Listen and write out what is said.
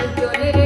Señores.